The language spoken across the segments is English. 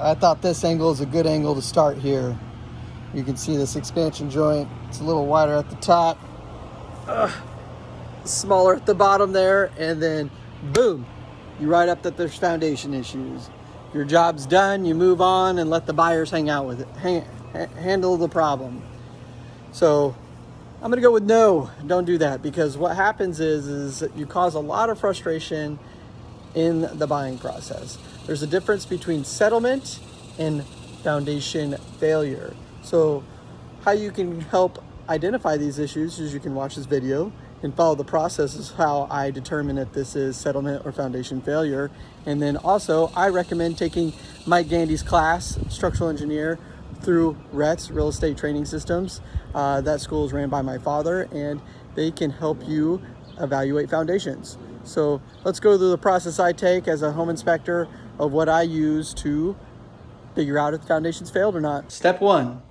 I thought this angle is a good angle to start here. You can see this expansion joint. It's a little wider at the top, Ugh. smaller at the bottom there, and then boom, you write up that there's foundation issues. Your job's done, you move on and let the buyers hang out with it, hang, handle the problem. So I'm gonna go with no, don't do that because what happens is, is you cause a lot of frustration in the buying process. There's a difference between settlement and foundation failure. So how you can help identify these issues is you can watch this video and follow the process is how I determine if this is settlement or foundation failure. And then also I recommend taking Mike Gandy's class, structural engineer, through RETS, Real Estate Training Systems. Uh, that school is ran by my father and they can help you evaluate foundations. So let's go through the process I take as a home inspector of what I use to figure out if the foundation's failed or not. Step one,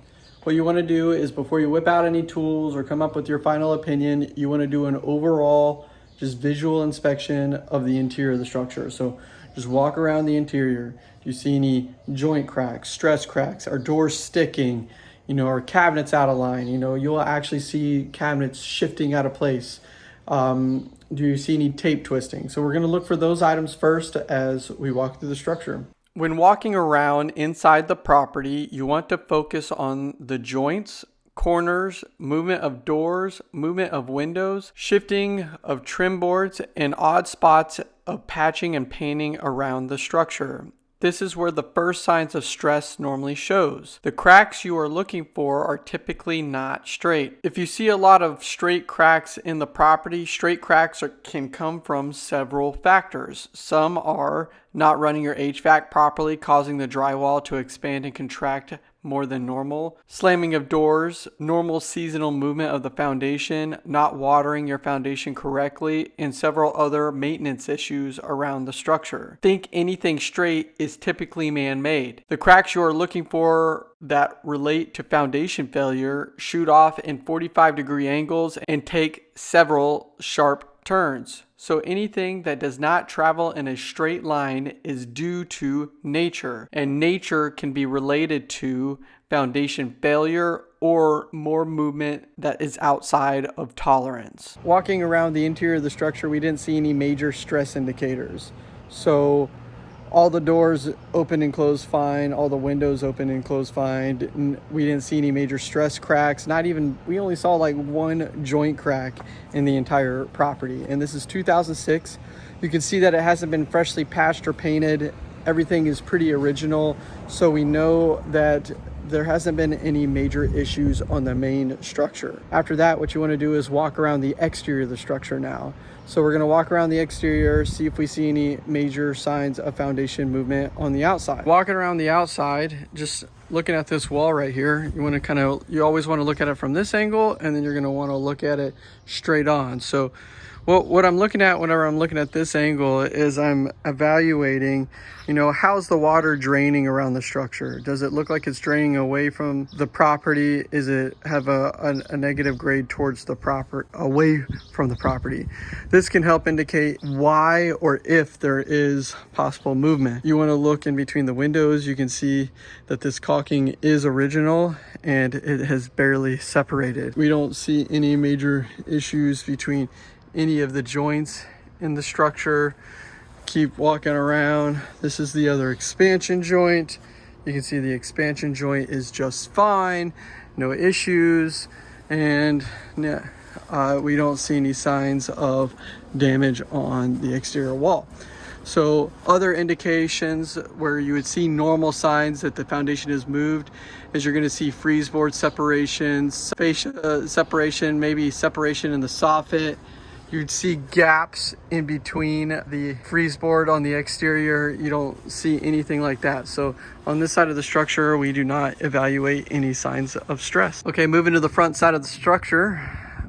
what you wanna do is before you whip out any tools or come up with your final opinion, you wanna do an overall just visual inspection of the interior of the structure. So just walk around the interior. Do you see any joint cracks, stress cracks, are doors sticking, you know, are cabinets out of line? You know, you'll actually see cabinets shifting out of place. Um, do you see any tape twisting? So we're gonna look for those items first as we walk through the structure. When walking around inside the property, you want to focus on the joints, corners, movement of doors, movement of windows, shifting of trim boards, and odd spots of patching and painting around the structure. This is where the first signs of stress normally shows. The cracks you are looking for are typically not straight. If you see a lot of straight cracks in the property, straight cracks are, can come from several factors. Some are not running your HVAC properly, causing the drywall to expand and contract more than normal, slamming of doors, normal seasonal movement of the foundation, not watering your foundation correctly, and several other maintenance issues around the structure. Think anything straight is typically man-made. The cracks you are looking for that relate to foundation failure shoot off in 45 degree angles and take several sharp turns. So anything that does not travel in a straight line is due to nature, and nature can be related to foundation failure or more movement that is outside of tolerance. Walking around the interior of the structure, we didn't see any major stress indicators. So all the doors open and close fine. All the windows open and close fine. We didn't see any major stress cracks. Not even we only saw like one joint crack in the entire property. And this is 2006 you can see that it hasn't been freshly patched or painted. Everything is pretty original. So we know that there hasn't been any major issues on the main structure. After that, what you wanna do is walk around the exterior of the structure now. So we're gonna walk around the exterior, see if we see any major signs of foundation movement on the outside. Walking around the outside, just looking at this wall right here, you wanna kind of, you always wanna look at it from this angle, and then you're gonna wanna look at it straight on. So well, what I'm looking at whenever I'm looking at this angle is I'm evaluating, you know, how's the water draining around the structure? Does it look like it's draining away from the property? Is it have a, a, a negative grade towards the proper, away from the property? This can help indicate why or if there is possible movement. You wanna look in between the windows. You can see that this caulking is original and it has barely separated. We don't see any major issues between any of the joints in the structure. Keep walking around. This is the other expansion joint. You can see the expansion joint is just fine, no issues, and uh, we don't see any signs of damage on the exterior wall. So other indications where you would see normal signs that the foundation is moved is you're gonna see frieze board uh, separation, maybe separation in the soffit, You'd see gaps in between the frieze board on the exterior. You don't see anything like that. So on this side of the structure, we do not evaluate any signs of stress. Okay, moving to the front side of the structure,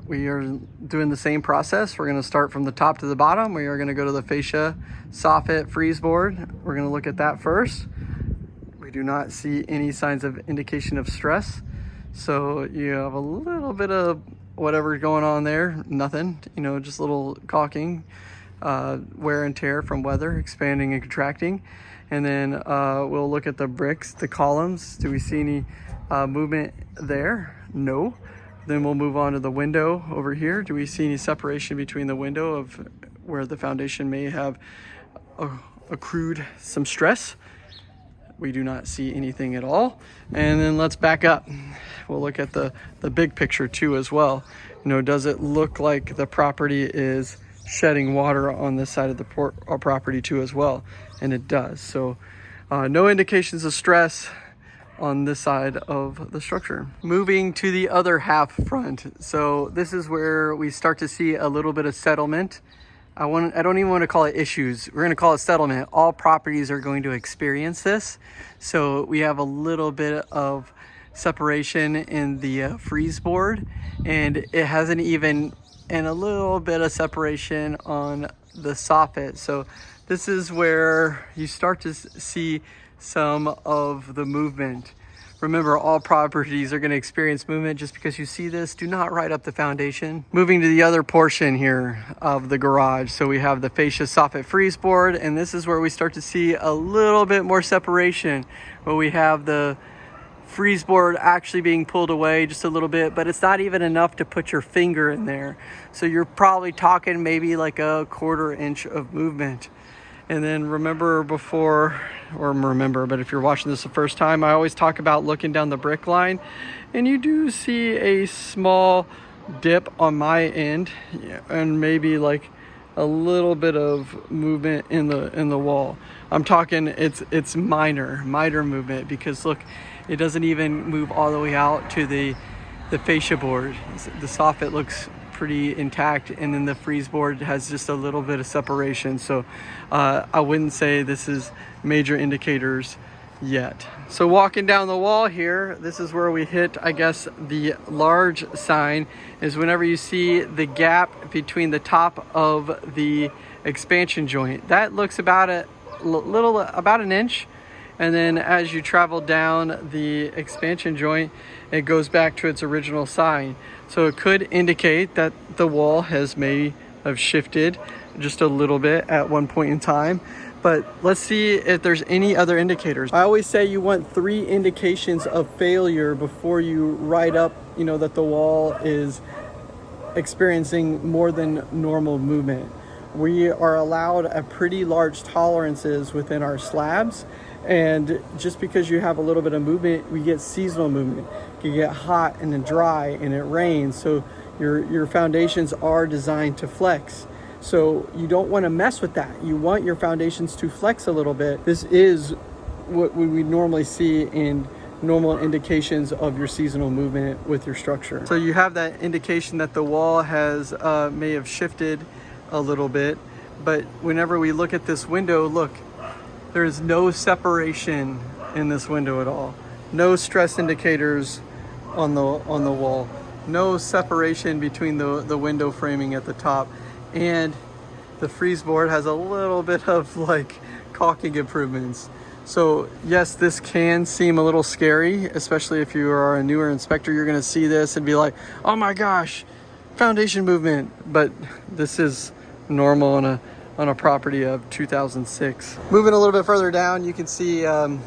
we are doing the same process. We're gonna start from the top to the bottom. We are gonna go to the fascia soffit frieze board. We're gonna look at that first. We do not see any signs of indication of stress. So you have a little bit of whatever's going on there, nothing, you know, just a little caulking, uh, wear and tear from weather, expanding and contracting. And then uh, we'll look at the bricks, the columns. Do we see any uh, movement there? No. Then we'll move on to the window over here. Do we see any separation between the window of where the foundation may have uh, accrued some stress? We do not see anything at all. And then let's back up. We'll look at the, the big picture too as well. You know, does it look like the property is shedding water on this side of the uh, property too as well? And it does. So uh, no indications of stress on this side of the structure. Moving to the other half front. So this is where we start to see a little bit of settlement. I want I don't even want to call it issues. We're going to call it settlement. All properties are going to experience this. So we have a little bit of separation in the uh, frieze board and it hasn't even and a little bit of separation on the soffit. So this is where you start to see some of the movement. Remember, all properties are going to experience movement. Just because you see this, do not write up the foundation. Moving to the other portion here of the garage. So we have the fascia soffit frieze board, and this is where we start to see a little bit more separation, where we have the frieze board actually being pulled away just a little bit, but it's not even enough to put your finger in there. So you're probably talking maybe like a quarter inch of movement. And then remember before, or remember, but if you're watching this the first time, I always talk about looking down the brick line and you do see a small dip on my end and maybe like a little bit of movement in the in the wall. I'm talking it's it's minor, minor movement because look, it doesn't even move all the way out to the the fascia board. The soffit looks pretty intact and then the frieze board has just a little bit of separation so uh, I wouldn't say this is major indicators yet. So walking down the wall here, this is where we hit, I guess, the large sign is whenever you see the gap between the top of the expansion joint. That looks about a little, about an inch. And then as you travel down the expansion joint, it goes back to its original sign. So it could indicate that the wall has may have shifted just a little bit at one point in time. But let's see if there's any other indicators. I always say you want three indications of failure before you write up, you know, that the wall is experiencing more than normal movement. We are allowed a pretty large tolerances within our slabs and just because you have a little bit of movement, we get seasonal movement. You get hot and then dry and it rains. So your, your foundations are designed to flex. So you don't want to mess with that. You want your foundations to flex a little bit. This is what we normally see in normal indications of your seasonal movement with your structure. So you have that indication that the wall has uh, may have shifted a little bit, but whenever we look at this window, look, there's no separation in this window at all. No stress indicators on the on the wall. No separation between the, the window framing at the top. And the frieze board has a little bit of like caulking improvements. So yes, this can seem a little scary, especially if you are a newer inspector, you're gonna see this and be like, oh my gosh, foundation movement. But this is normal on a on a property of 2006. Moving a little bit further down, you can see, um,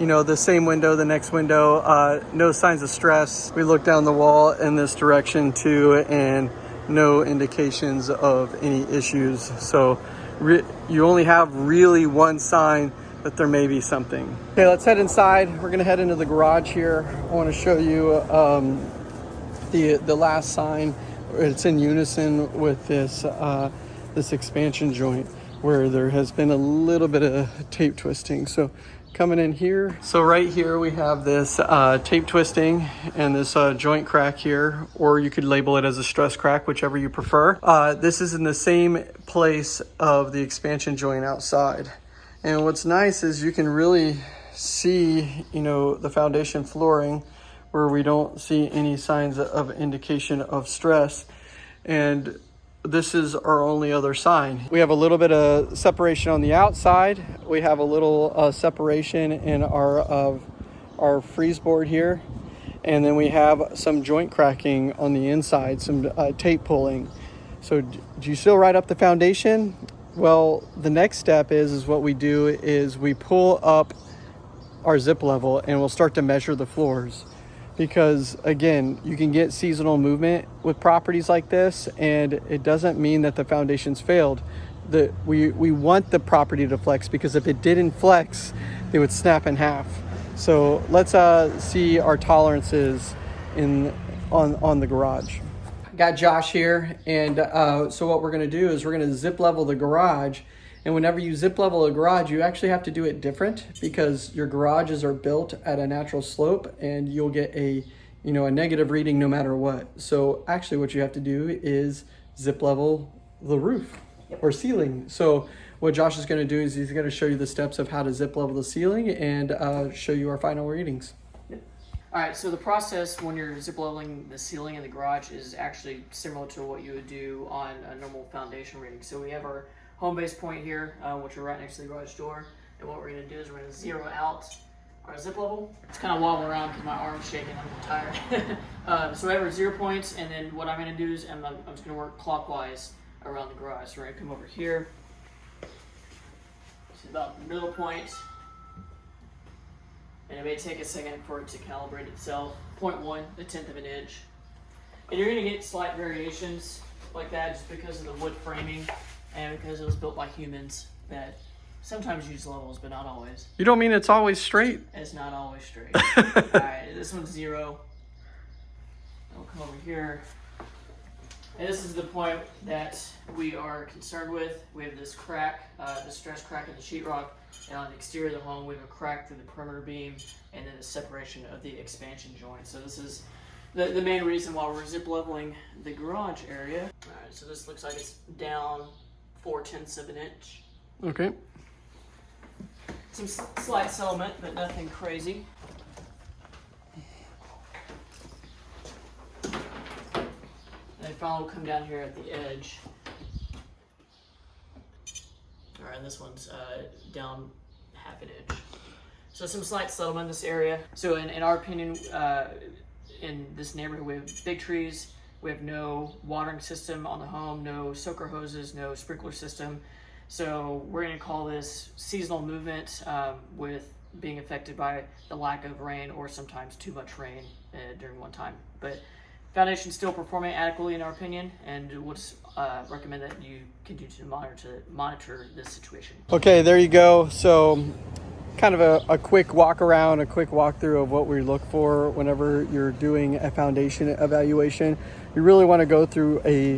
you know, the same window, the next window, uh, no signs of stress. We look down the wall in this direction too, and no indications of any issues. So you only have really one sign that there may be something. Okay, let's head inside. We're gonna head into the garage here. I wanna show you um, the, the last sign. It's in unison with this uh, this expansion joint where there has been a little bit of tape twisting. So coming in here. So right here we have this uh, tape twisting and this uh, joint crack here, or you could label it as a stress crack, whichever you prefer. Uh, this is in the same place of the expansion joint outside. And what's nice is you can really see, you know, the foundation flooring where we don't see any signs of indication of stress. And this is our only other sign. We have a little bit of separation on the outside. We have a little uh, separation in our, uh, our frieze board here. And then we have some joint cracking on the inside, some uh, tape pulling. So do you still write up the foundation? Well, the next step is is what we do is we pull up our zip level and we'll start to measure the floors because again you can get seasonal movement with properties like this and it doesn't mean that the foundations failed. The we we want the property to flex because if it didn't flex they would snap in half. So let's uh, see our tolerances in on on the garage. Got josh here and uh, so what we're going to do is we're going to zip level the garage and whenever you zip level a garage, you actually have to do it different because your garages are built at a natural slope and you'll get a, you know, a negative reading no matter what. So actually what you have to do is zip level the roof or ceiling. So what Josh is gonna do is he's gonna show you the steps of how to zip level the ceiling and uh, show you our final readings. All right, so the process when you're zip leveling the ceiling in the garage is actually similar to what you would do on a normal foundation reading. So we have our home base point here, uh, which are right next to the garage door. And what we're gonna do is we're gonna zero out our zip level. It's kind of wobbling around because my arm's shaking, I'm tired. uh, so I have our zero points, and then what I'm gonna do is I'm, I'm just gonna work clockwise around the garage. So we're gonna come over here. Is about the middle point. And it may take a second for it to calibrate itself. Point one, a tenth of an inch. And you're gonna get slight variations like that just because of the wood framing and because it was built by humans that sometimes use levels, but not always. You don't mean it's always straight? It's not always straight. All right, this one's zero. I'll come over here. And this is the point that we are concerned with. We have this crack, uh, the stress crack in the sheetrock, and on the exterior of the home, we have a crack through the perimeter beam, and then a separation of the expansion joint. So this is the, the main reason why we're zip leveling the garage area. All right, so this looks like it's down four tenths of an inch. Okay. Some slight settlement, but nothing crazy. And finally come down here at the edge. All right, and this one's uh, down half an inch. So some slight settlement in this area. So in, in our opinion, uh, in this neighborhood, we have big trees, we have no watering system on the home, no soaker hoses, no sprinkler system. So we're to call this seasonal movement um, with being affected by the lack of rain or sometimes too much rain uh, during one time. But foundation still performing adequately in our opinion, and would uh, recommend that you continue to monitor to monitor this situation. Okay, there you go. So kind of a, a quick walk around, a quick walkthrough of what we look for whenever you're doing a foundation evaluation. You really want to go through a,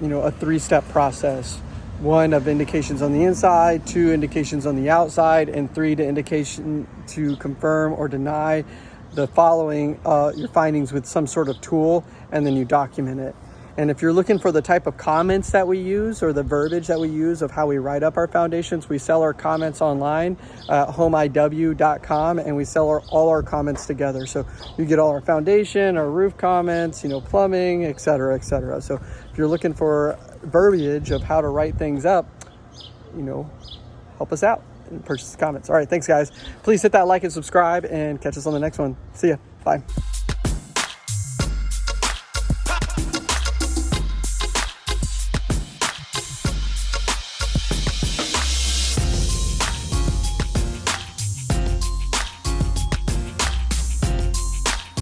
you know, a three-step process. One of indications on the inside, two indications on the outside, and three to indication to confirm or deny the following uh, your findings with some sort of tool, and then you document it. And if you're looking for the type of comments that we use or the verbiage that we use of how we write up our foundations, we sell our comments online at homeiw.com and we sell our, all our comments together. So you get all our foundation, our roof comments, you know, plumbing, etc., etc. So if you're looking for verbiage of how to write things up, you know, help us out and purchase the comments. All right, thanks guys. Please hit that like and subscribe and catch us on the next one. See ya. Bye.